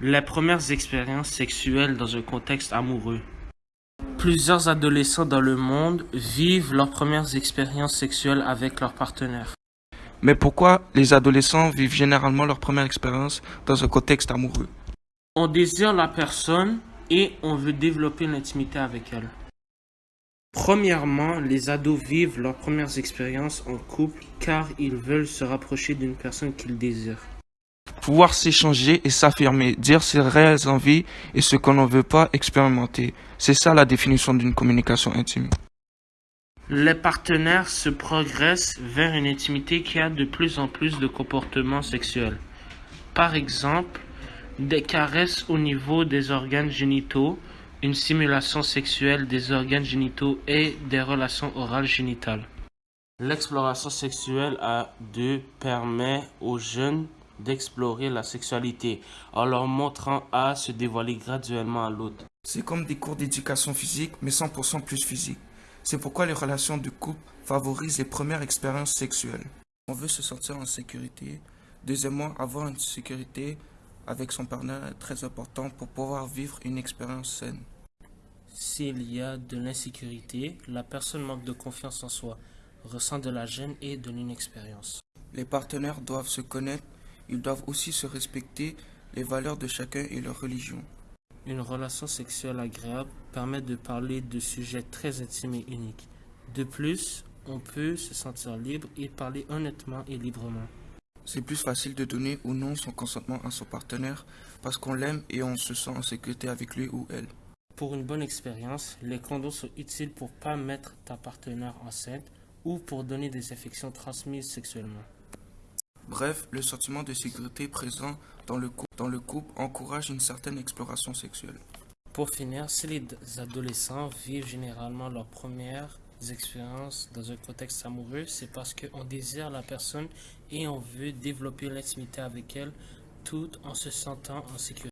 Les premières expériences sexuelles dans un contexte amoureux. Plusieurs adolescents dans le monde vivent leurs premières expériences sexuelles avec leur partenaire. Mais pourquoi les adolescents vivent généralement leur première expérience dans un contexte amoureux? On désire la personne et on veut développer l'intimité avec elle. Premièrement, les ados vivent leurs premières expériences en couple car ils veulent se rapprocher d'une personne qu'ils désirent. Pouvoir s'échanger et s'affirmer, dire ses réelles envies et ce qu'on ne veut pas expérimenter. C'est ça la définition d'une communication intime. Les partenaires se progressent vers une intimité qui a de plus en plus de comportements sexuels. Par exemple, des caresses au niveau des organes génitaux, une simulation sexuelle des organes génitaux et des relations orales génitales. L'exploration sexuelle à deux permet aux jeunes d'explorer la sexualité en leur montrant à se dévoiler graduellement à l'autre. C'est comme des cours d'éducation physique, mais 100% plus physique. C'est pourquoi les relations de couple favorisent les premières expériences sexuelles. On veut se sentir en sécurité. Deuxièmement, avoir une sécurité avec son partenaire est très important pour pouvoir vivre une expérience saine. S'il y a de l'insécurité, la personne manque de confiance en soi, ressent de la gêne et de l'inexpérience. Les partenaires doivent se connaître, ils doivent aussi se respecter les valeurs de chacun et leur religion. Une relation sexuelle agréable permet de parler de sujets très intimes et uniques. De plus, on peut se sentir libre et parler honnêtement et librement. C'est plus facile de donner ou non son consentement à son partenaire parce qu'on l'aime et on se sent en sécurité avec lui ou elle. Pour une bonne expérience, les condoms sont utiles pour pas mettre ta partenaire enceinte ou pour donner des infections transmises sexuellement. Bref, le sentiment de sécurité présent dans le, couple, encourage une certaine exploration sexuelle. Pour finir, si les adolescents vivent généralement leurs premières expériences dans un contexte amoureux, c'est parce qu'on désire la personne et on veut développer l'intimité avec elle tout en se sentant en sécurité.